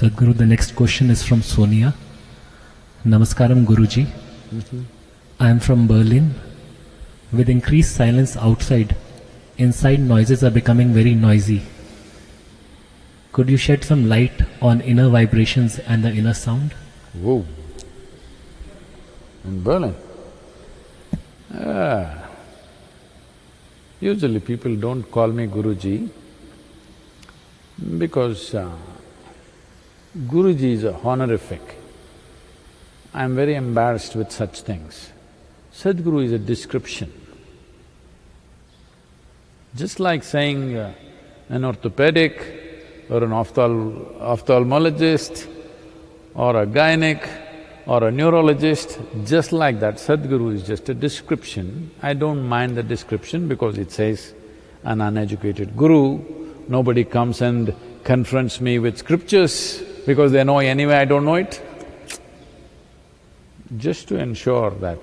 Sadhguru, the next question is from Sonia. Namaskaram Guruji. I am from Berlin. With increased silence outside, inside noises are becoming very noisy. Could you shed some light on inner vibrations and the inner sound? Whoa. In Berlin? Ah. Usually people don't call me Guruji because uh, Guruji is a honorific. I'm very embarrassed with such things. Sadhguru is a description. Just like saying uh, an orthopedic or an ophthal ophthalmologist or a gynec or a neurologist, just like that, Sadhguru is just a description. I don't mind the description because it says an uneducated guru, nobody comes and confronts me with scriptures because they know anyway I don't know it. Just to ensure that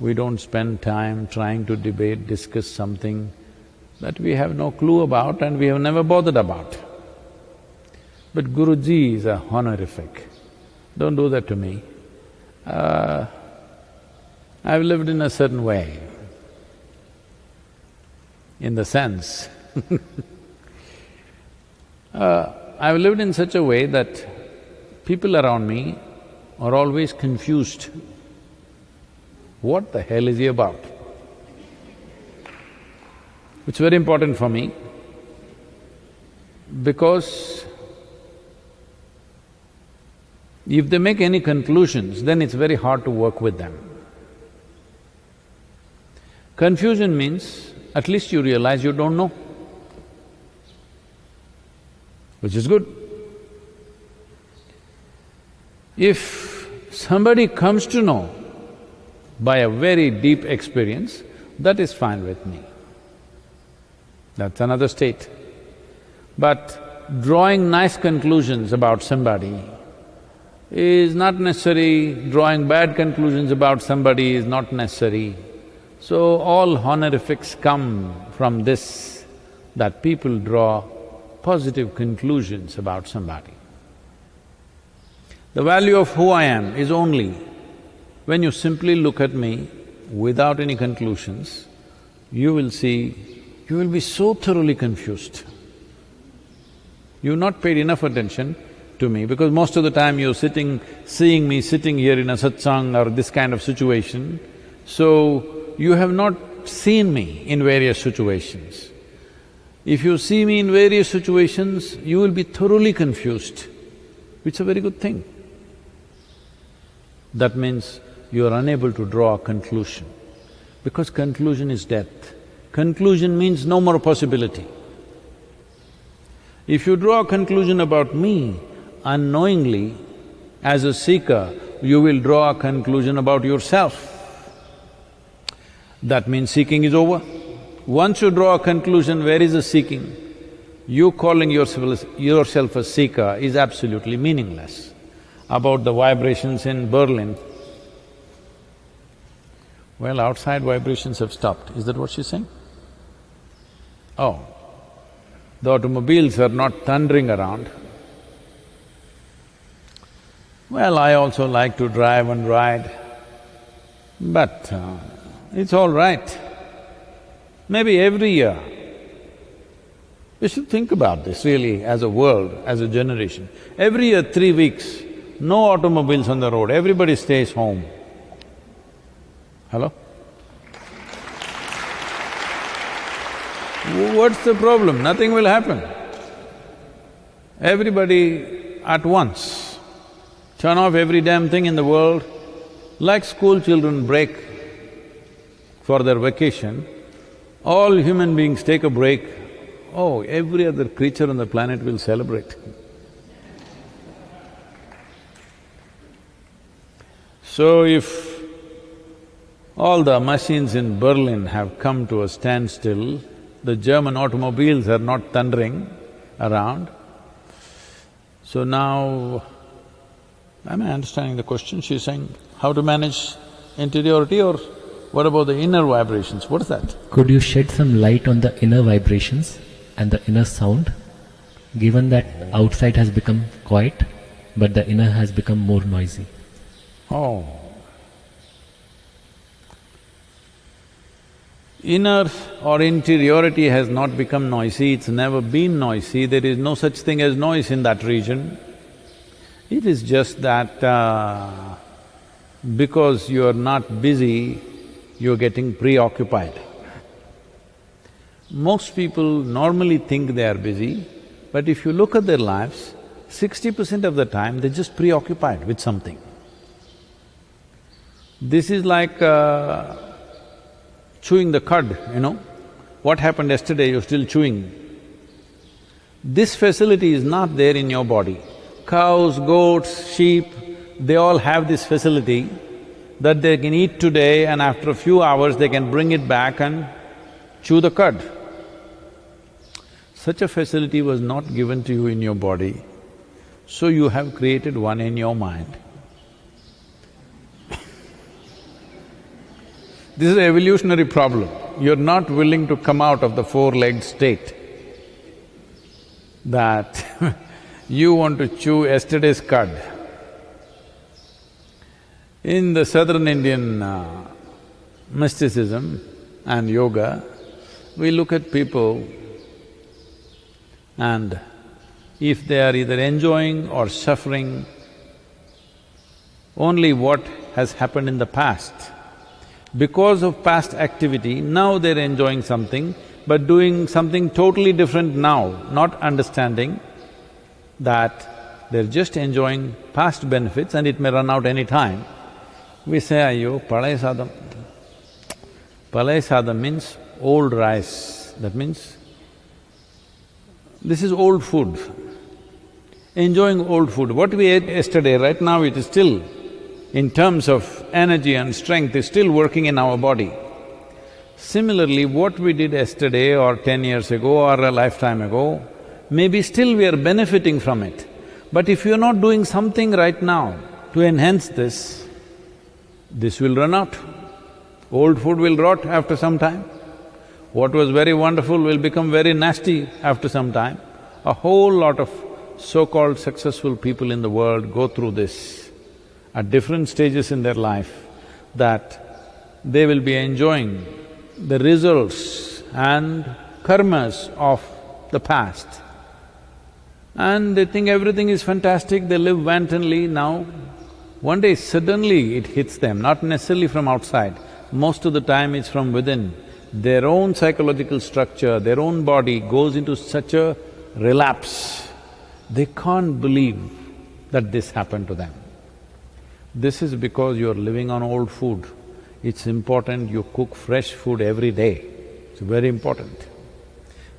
we don't spend time trying to debate, discuss something that we have no clue about and we have never bothered about. But Guruji is a honorific. Don't do that to me. Uh, I've lived in a certain way, in the sense uh, I've lived in such a way that people around me are always confused. What the hell is he about? It's very important for me because if they make any conclusions, then it's very hard to work with them. Confusion means at least you realize you don't know, which is good. If somebody comes to know by a very deep experience, that is fine with me. That's another state. But drawing nice conclusions about somebody is not necessary, drawing bad conclusions about somebody is not necessary. So all honorifics come from this, that people draw positive conclusions about somebody. The value of who I am is only when you simply look at me without any conclusions, you will see, you will be so thoroughly confused. You've not paid enough attention to me because most of the time you're sitting, seeing me sitting here in a satsang or this kind of situation, so you have not seen me in various situations. If you see me in various situations, you will be thoroughly confused, which is a very good thing. That means you are unable to draw a conclusion, because conclusion is death. Conclusion means no more possibility. If you draw a conclusion about me, unknowingly, as a seeker, you will draw a conclusion about yourself. That means seeking is over. Once you draw a conclusion, where is the seeking? You calling yourself, yourself a seeker is absolutely meaningless. About the vibrations in Berlin, well, outside vibrations have stopped, is that what she's saying? Oh, the automobiles are not thundering around. Well, I also like to drive and ride, but uh, it's all right. Maybe every year, we should think about this really as a world, as a generation. Every year, three weeks, no automobiles on the road, everybody stays home. Hello? What's the problem? Nothing will happen. Everybody at once turn off every damn thing in the world, like school children break for their vacation, all human beings take a break, oh, every other creature on the planet will celebrate. So if all the machines in Berlin have come to a standstill, the German automobiles are not thundering around, so now, am I understanding the question? She's saying, how to manage interiority or what about the inner vibrations? What is that? Could you shed some light on the inner vibrations and the inner sound, given that outside has become quiet? but the inner has become more noisy. Oh. Inner or interiority has not become noisy, it's never been noisy, there is no such thing as noise in that region. It is just that uh, because you're not busy, you're getting preoccupied. Most people normally think they are busy, but if you look at their lives, sixty percent of the time they're just preoccupied with something. This is like uh, chewing the cud, you know. What happened yesterday, you're still chewing. This facility is not there in your body. Cows, goats, sheep, they all have this facility that they can eat today and after a few hours they can bring it back and chew the cud. Such a facility was not given to you in your body, so you have created one in your mind. This is an evolutionary problem. You're not willing to come out of the four-legged state that you want to chew yesterday's cud. In the southern Indian uh, mysticism and yoga, we look at people and if they are either enjoying or suffering only what has happened in the past, because of past activity, now they're enjoying something, but doing something totally different now, not understanding that they're just enjoying past benefits and it may run out any time. We say, Ayo, palay sadam. Sadam means old rice, that means this is old food. Enjoying old food. What we ate yesterday, right now it is still in terms of energy and strength is still working in our body. Similarly, what we did yesterday or ten years ago or a lifetime ago, maybe still we are benefiting from it. But if you're not doing something right now to enhance this, this will run out. Old food will rot after some time. What was very wonderful will become very nasty after some time. A whole lot of so-called successful people in the world go through this at different stages in their life that they will be enjoying the results and karmas of the past. And they think everything is fantastic, they live wantonly now. One day suddenly it hits them, not necessarily from outside, most of the time it's from within. Their own psychological structure, their own body goes into such a relapse, they can't believe that this happened to them. This is because you're living on old food. It's important you cook fresh food every day. It's very important.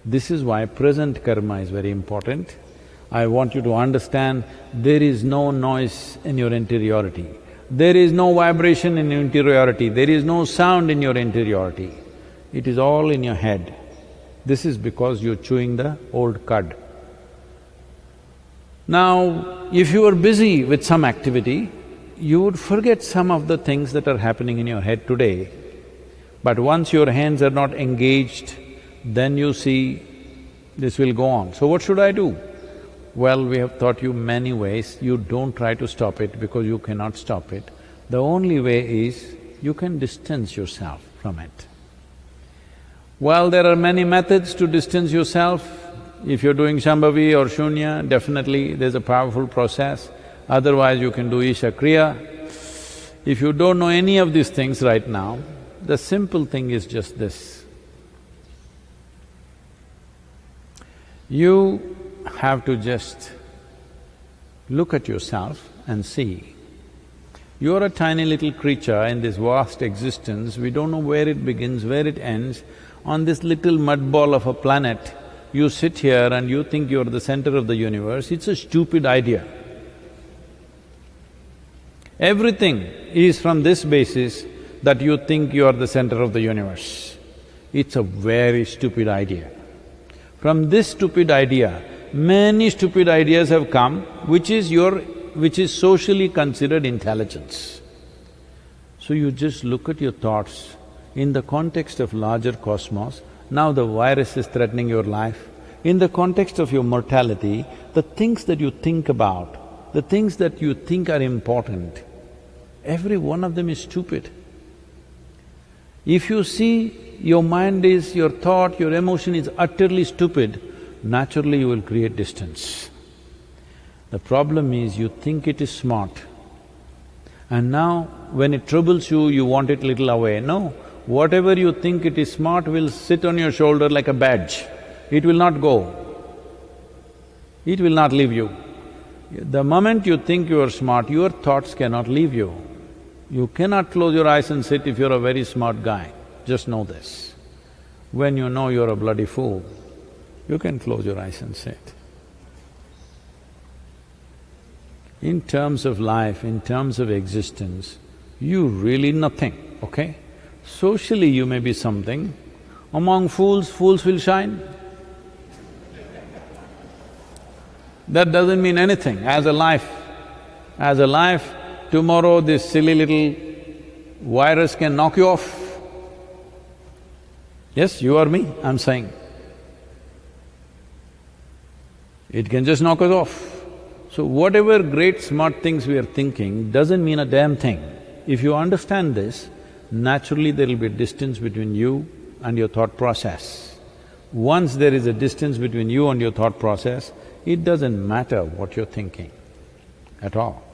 This is why present karma is very important. I want you to understand there is no noise in your interiority. There is no vibration in your interiority, there is no sound in your interiority. It is all in your head. This is because you're chewing the old cud. Now, if you are busy with some activity, you would forget some of the things that are happening in your head today. But once your hands are not engaged, then you see this will go on. So what should I do? Well, we have taught you many ways, you don't try to stop it because you cannot stop it. The only way is you can distance yourself from it. Well, there are many methods to distance yourself. If you're doing Shambhavi or Shunya, definitely there's a powerful process. Otherwise, you can do Isha Kriya. If you don't know any of these things right now, the simple thing is just this. You have to just look at yourself and see. You're a tiny little creature in this vast existence, we don't know where it begins, where it ends. On this little mud ball of a planet, you sit here and you think you're the center of the universe, it's a stupid idea. Everything is from this basis that you think you are the center of the universe. It's a very stupid idea. From this stupid idea, many stupid ideas have come, which is your… which is socially considered intelligence. So you just look at your thoughts in the context of larger cosmos, now the virus is threatening your life. In the context of your mortality, the things that you think about the things that you think are important, every one of them is stupid. If you see your mind is, your thought, your emotion is utterly stupid, naturally you will create distance. The problem is you think it is smart. And now when it troubles you, you want it little away. No, whatever you think it is smart will sit on your shoulder like a badge. It will not go. It will not leave you. The moment you think you are smart, your thoughts cannot leave you. You cannot close your eyes and sit if you're a very smart guy, just know this. When you know you're a bloody fool, you can close your eyes and say it. In terms of life, in terms of existence, you really nothing, okay? Socially you may be something, among fools, fools will shine. That doesn't mean anything as a life. As a life, tomorrow this silly little virus can knock you off. Yes, you or me, I'm saying. It can just knock us off. So whatever great smart things we are thinking doesn't mean a damn thing. If you understand this, naturally there will be a distance between you and your thought process. Once there is a distance between you and your thought process, it doesn't matter what you're thinking at all.